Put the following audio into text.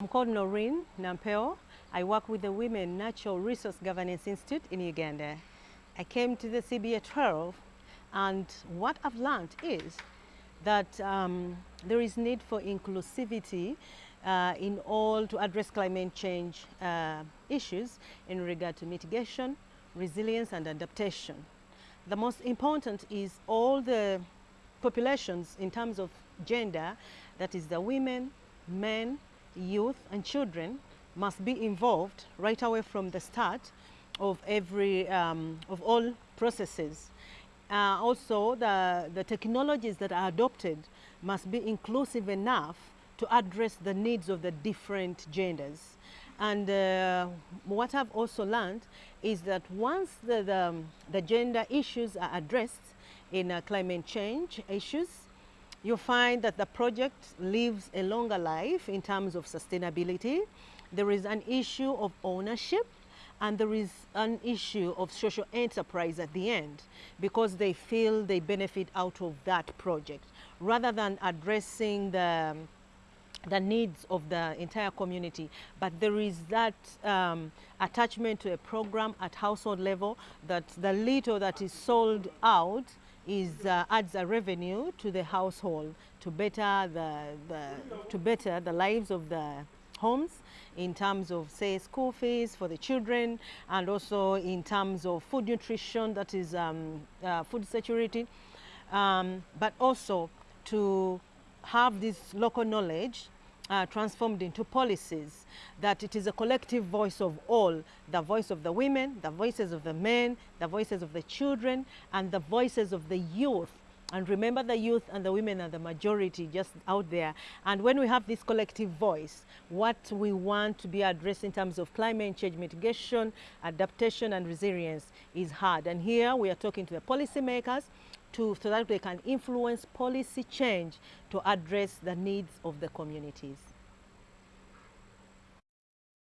I'm called Noreen Nampeo. I work with the Women Natural Resource Governance Institute in Uganda. I came to the CBA 12 and what I've learned is that um, there is need for inclusivity uh, in all to address climate change uh, issues in regard to mitigation, resilience and adaptation. The most important is all the populations in terms of gender, that is the women, men, youth and children must be involved right away from the start of every, um, of all processes. Uh, also, the, the technologies that are adopted must be inclusive enough to address the needs of the different genders. And uh, what I've also learned is that once the, the, the gender issues are addressed in uh, climate change issues, you find that the project lives a longer life in terms of sustainability. There is an issue of ownership and there is an issue of social enterprise at the end because they feel they benefit out of that project rather than addressing the the needs of the entire community, but there is that um, attachment to a program at household level that the little that is sold out is uh, adds a revenue to the household to better the, the to better the lives of the homes in terms of say school fees for the children and also in terms of food nutrition that is um, uh, food security. Um, but also to have this local knowledge uh, transformed into policies, that it is a collective voice of all, the voice of the women, the voices of the men, the voices of the children, and the voices of the youth. And remember the youth and the women are the majority just out there. And when we have this collective voice, what we want to be addressed in terms of climate change mitigation, adaptation and resilience is hard. And here we are talking to the policymakers, to, so that they can influence policy change to address the needs of the communities.